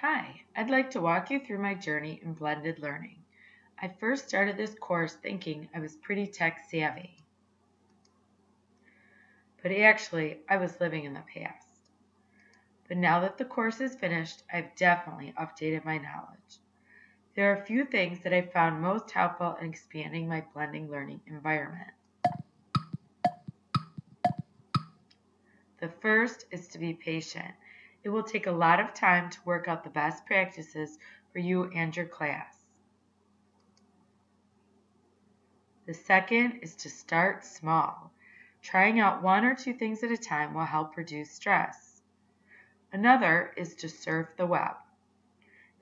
Hi, I'd like to walk you through my journey in blended learning. I first started this course thinking I was pretty tech savvy. But actually, I was living in the past. But now that the course is finished, I've definitely updated my knowledge. There are a few things that I found most helpful in expanding my blending learning environment. The first is to be patient. It will take a lot of time to work out the best practices for you and your class. The second is to start small. Trying out one or two things at a time will help reduce stress. Another is to surf the web.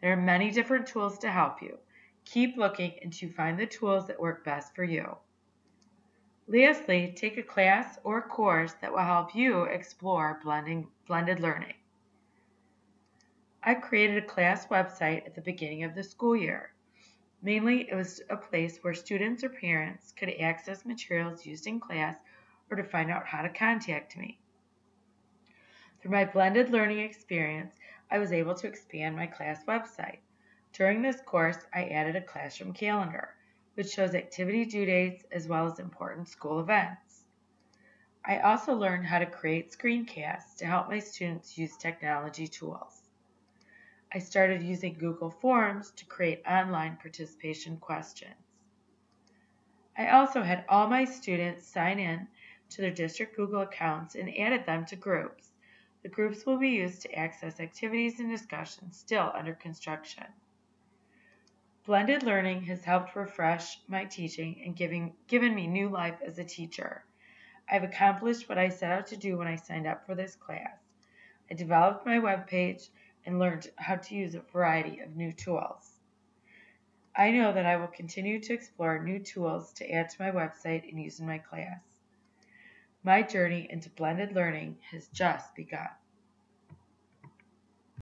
There are many different tools to help you. Keep looking until you find the tools that work best for you. Lastly, take a class or course that will help you explore blending, blended learning. I created a class website at the beginning of the school year. Mainly, it was a place where students or parents could access materials used in class or to find out how to contact me. Through my blended learning experience, I was able to expand my class website. During this course, I added a classroom calendar, which shows activity due dates as well as important school events. I also learned how to create screencasts to help my students use technology tools. I started using Google Forms to create online participation questions. I also had all my students sign in to their district Google accounts and added them to groups. The groups will be used to access activities and discussions still under construction. Blended learning has helped refresh my teaching and giving, given me new life as a teacher. I've accomplished what I set out to do when I signed up for this class. I developed my web page and learned how to use a variety of new tools. I know that I will continue to explore new tools to add to my website and use in my class. My journey into blended learning has just begun.